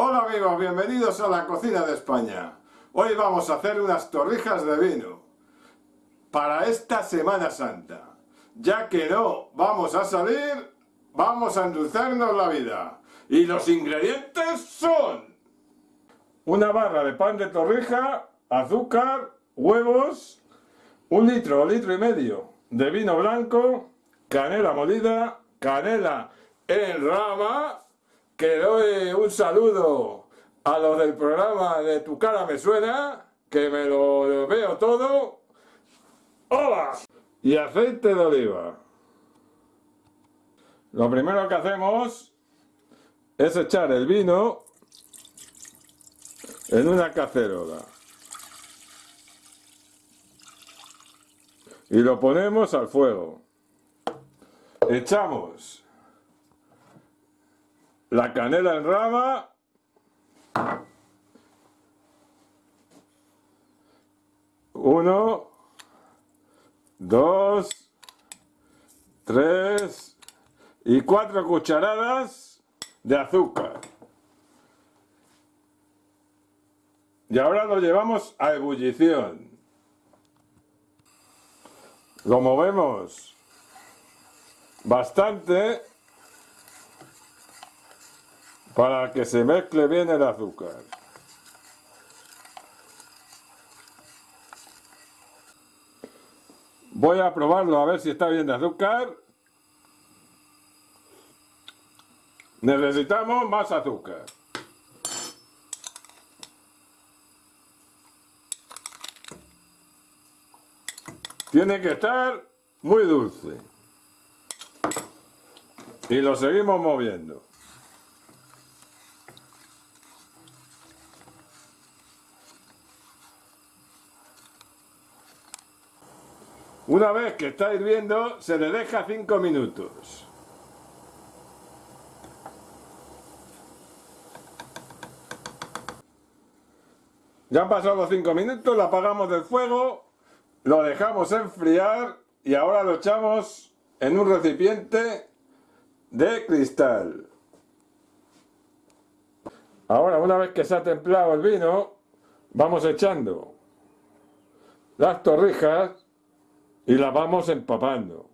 Hola amigos, bienvenidos a la cocina de España. Hoy vamos a hacer unas torrijas de vino para esta Semana Santa. Ya que no vamos a salir, vamos a endulzarnos la vida. Y los ingredientes son una barra de pan de torrija, azúcar, huevos, un litro o litro y medio de vino blanco, canela molida, canela en rama, que doy un saludo a los del programa de Tu cara me suena, que me lo veo todo. ¡Hola! Y aceite de oliva. Lo primero que hacemos es echar el vino en una cacerola. Y lo ponemos al fuego. Echamos la canela en rama. Uno. Dos. Tres. Y cuatro cucharadas de azúcar. Y ahora lo llevamos a ebullición. Lo movemos bastante para que se mezcle bien el azúcar. Voy a probarlo a ver si está bien de azúcar. Necesitamos más azúcar. Tiene que estar muy dulce. Y lo seguimos moviendo. Una vez que está hirviendo, se le deja 5 minutos. Ya han pasado los 5 minutos, lo apagamos del fuego, lo dejamos enfriar y ahora lo echamos en un recipiente de cristal. Ahora, una vez que se ha templado el vino, vamos echando las torrijas y la vamos empapando.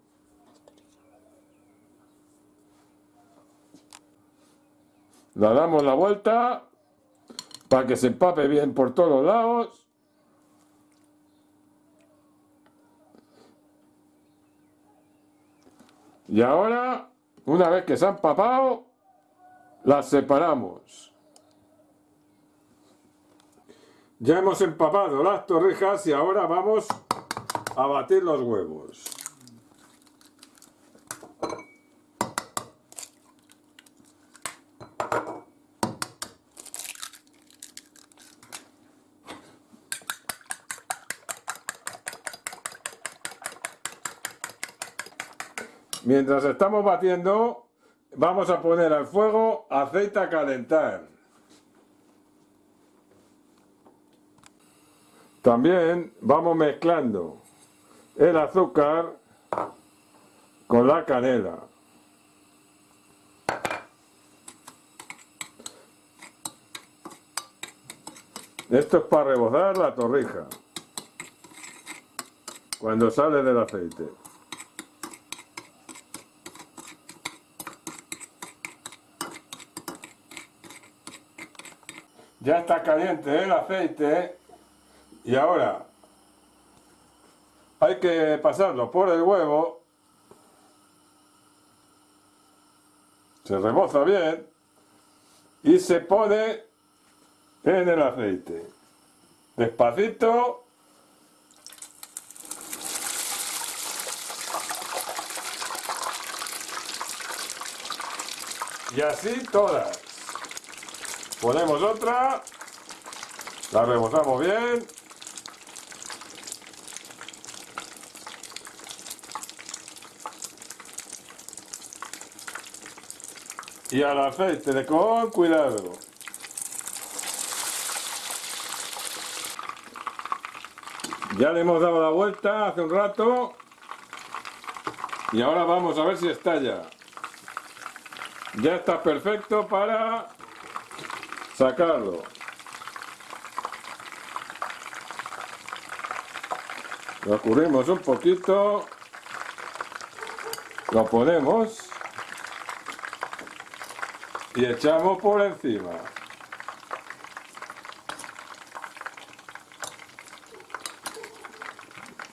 La damos la vuelta para que se empape bien por todos lados. Y ahora, una vez que se han empapado, las separamos. Ya hemos empapado las torrijas y ahora vamos a batir los huevos. Mientras estamos batiendo, vamos a poner al fuego aceite a calentar. También vamos mezclando el azúcar con la canela. Esto es para rebozar la torrija cuando sale del aceite. Ya está caliente el aceite y ahora hay que pasarlo por el huevo, se reboza bien y se pone en el aceite. Despacito. Y así todas. Ponemos otra, la rebozamos bien y al aceite de con cuidado. Ya le hemos dado la vuelta hace un rato y ahora vamos a ver si estalla. Ya está perfecto para sacarlo. Lo cubrimos un poquito, lo ponemos y echamos por encima.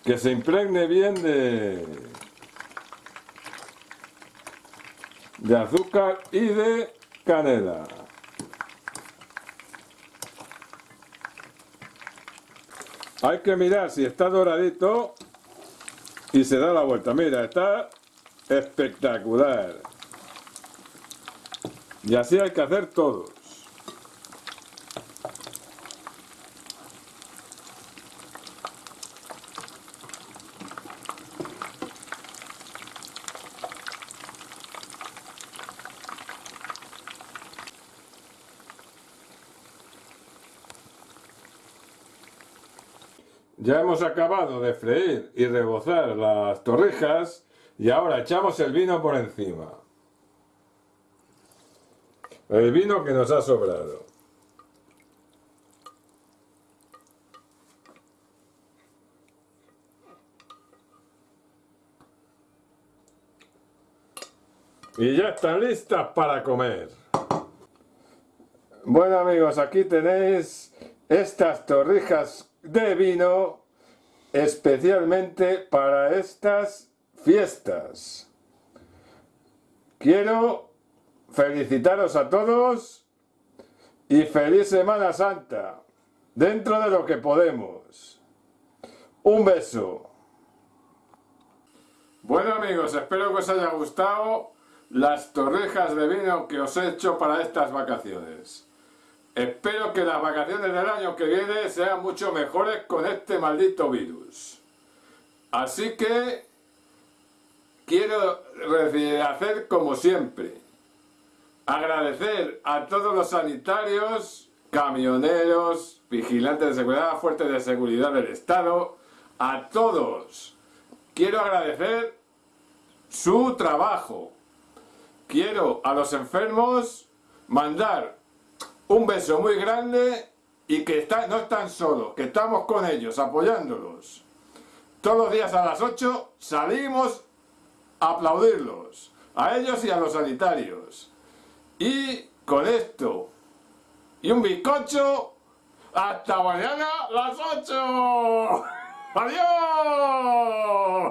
Que se impregne bien de, de azúcar y de canela. Hay que mirar si está doradito y se da la vuelta. Mira, está espectacular. Y así hay que hacer todos. Ya hemos acabado de freír y rebozar las torrijas y ahora echamos el vino por encima. El vino que nos ha sobrado. Y ya están listas para comer. Bueno amigos, aquí tenéis estas torrijas de vino especialmente para estas fiestas. Quiero felicitaros a todos y feliz Semana Santa, dentro de lo que podemos. Un beso. Bueno amigos, espero que os haya gustado las torrejas de vino que os he hecho para estas vacaciones. Espero que las vacaciones del año que viene sean mucho mejores con este maldito virus. Así que quiero hacer como siempre. Agradecer a todos los sanitarios, camioneros, vigilantes de seguridad, fuertes de seguridad del Estado, a todos. Quiero agradecer su trabajo. Quiero a los enfermos mandar un beso muy grande y que no están solos, que estamos con ellos, apoyándolos. Todos los días a las 8 salimos a aplaudirlos, a ellos y a los sanitarios. Y con esto y un bizcocho, hasta mañana las 8. ¡Adiós!